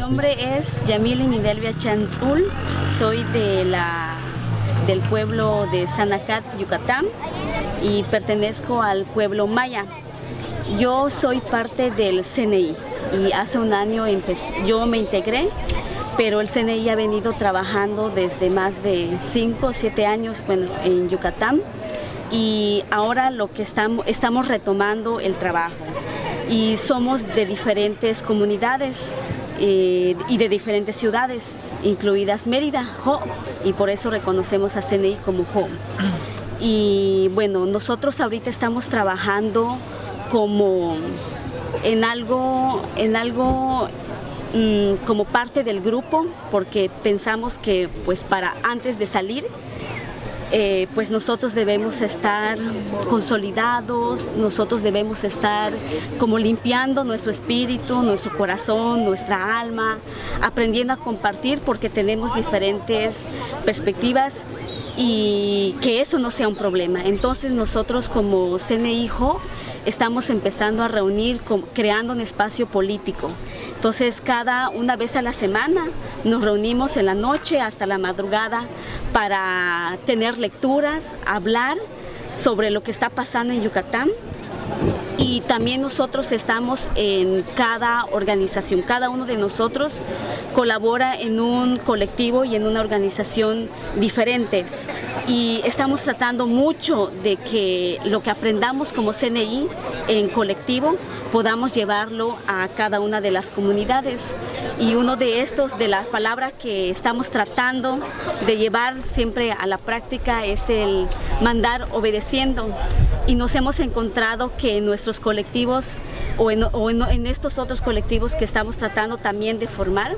nombre es Yamili Nidelvia Chanzul, soy de la, del pueblo de Sanacat, Yucatán y pertenezco al pueblo maya. Yo soy parte del CNI y hace un año yo me integré, pero el CNI ha venido trabajando desde más de 5 o 7 años bueno, en Yucatán y ahora lo que estamos retomando el trabajo. Y somos de diferentes comunidades eh, y de diferentes ciudades, incluidas Mérida, y por eso reconocemos a CNI como Jo. Y bueno, nosotros ahorita estamos trabajando como en algo, en algo mm, como parte del grupo, porque pensamos que pues para antes de salir eh, pues nosotros debemos estar consolidados, nosotros debemos estar como limpiando nuestro espíritu, nuestro corazón, nuestra alma, aprendiendo a compartir porque tenemos diferentes perspectivas y que eso no sea un problema. Entonces nosotros como CNIJO estamos empezando a reunir, creando un espacio político. Entonces cada una vez a la semana nos reunimos en la noche hasta la madrugada para tener lecturas, hablar sobre lo que está pasando en Yucatán. Y también nosotros estamos en cada organización, cada uno de nosotros colabora en un colectivo y en una organización diferente y estamos tratando mucho de que lo que aprendamos como CNI en colectivo podamos llevarlo a cada una de las comunidades. Y uno de estos, de la palabra que estamos tratando de llevar siempre a la práctica es el mandar obedeciendo. Y nos hemos encontrado que en nuestros colectivos o en, estos otros colectivos que estamos tratando también de formar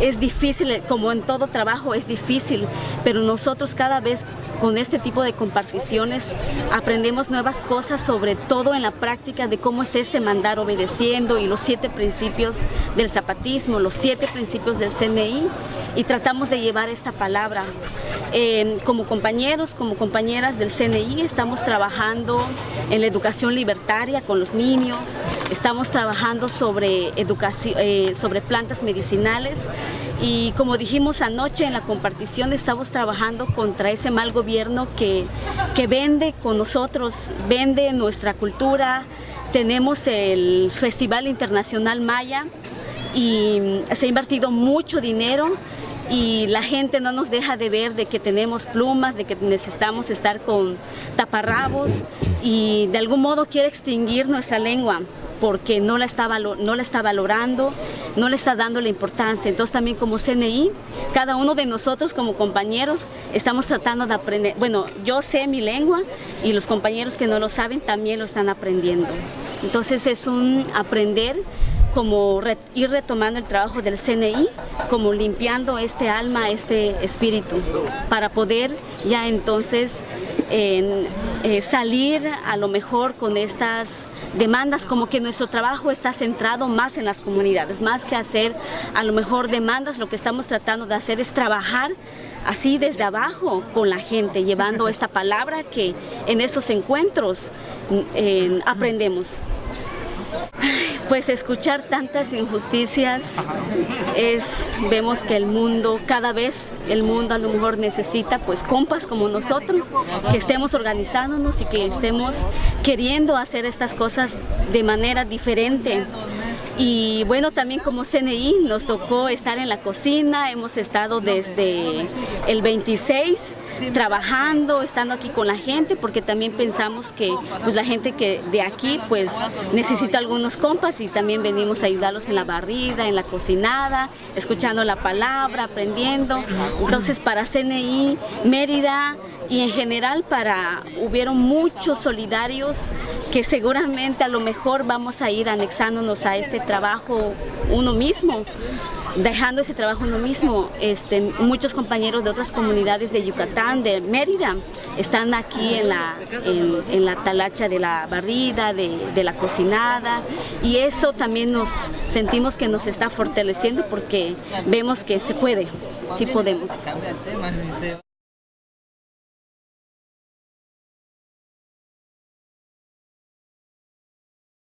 es difícil, como en todo trabajo es difícil, pero nosotros cada vez con este tipo de comparticiones aprendemos nuevas cosas, sobre todo en la práctica de cómo es este mandar obedeciendo y los siete principios del zapatismo, los siete principios del CNI y tratamos de llevar esta palabra. Eh, como compañeros, como compañeras del CNI estamos trabajando en la educación libertaria con los niños, estamos trabajando sobre, educación, eh, sobre plantas medicinales y como dijimos anoche en la compartición estamos trabajando contra ese mal gobierno que, que vende con nosotros, vende nuestra cultura, tenemos el Festival Internacional Maya y se ha invertido mucho dinero y la gente no nos deja de ver de que tenemos plumas, de que necesitamos estar con taparrabos y de algún modo quiere extinguir nuestra lengua porque no la, está no la está valorando, no le está dando la importancia. Entonces también como CNI, cada uno de nosotros como compañeros estamos tratando de aprender. Bueno, yo sé mi lengua y los compañeros que no lo saben también lo están aprendiendo. Entonces es un aprender como ir retomando el trabajo del CNI, como limpiando este alma, este espíritu, para poder ya entonces eh, salir a lo mejor con estas demandas, como que nuestro trabajo está centrado más en las comunidades, más que hacer a lo mejor demandas, lo que estamos tratando de hacer es trabajar así desde abajo con la gente, llevando esta palabra que en esos encuentros mm, aprendemos. Pues escuchar tantas injusticias es, vemos que el mundo, cada vez el mundo a lo mejor necesita pues compas como nosotros, que estemos organizándonos y que estemos queriendo hacer estas cosas de manera diferente. Y bueno, también como CNI nos tocó estar en la cocina, hemos estado desde el 26 trabajando, estando aquí con la gente, porque también pensamos que pues la gente que de aquí pues necesita algunos compas y también venimos a ayudarlos en la barrida, en la cocinada, escuchando la palabra, aprendiendo. Entonces para CNI, Mérida, y en general para hubieron muchos solidarios que seguramente a lo mejor vamos a ir anexándonos a este trabajo uno mismo dejando ese trabajo uno mismo. Este, muchos compañeros de otras comunidades de Yucatán, de Mérida, están aquí en la, en, la talacha de la barrida, de, de, la cocinada y eso también nos sentimos que nos está fortaleciendo porque vemos que se puede, sí podemos.